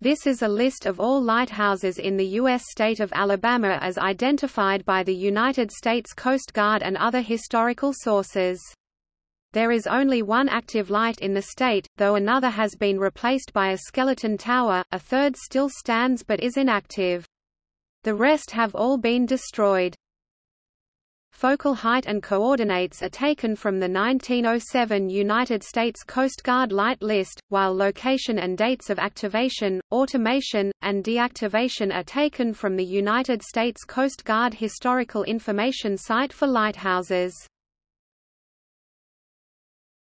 This is a list of all lighthouses in the U.S. state of Alabama as identified by the United States Coast Guard and other historical sources. There is only one active light in the state, though another has been replaced by a skeleton tower, a third still stands but is inactive. The rest have all been destroyed. Focal height and coordinates are taken from the 1907 United States Coast Guard Light List, while location and dates of activation, automation, and deactivation are taken from the United States Coast Guard Historical Information Site for Lighthouses.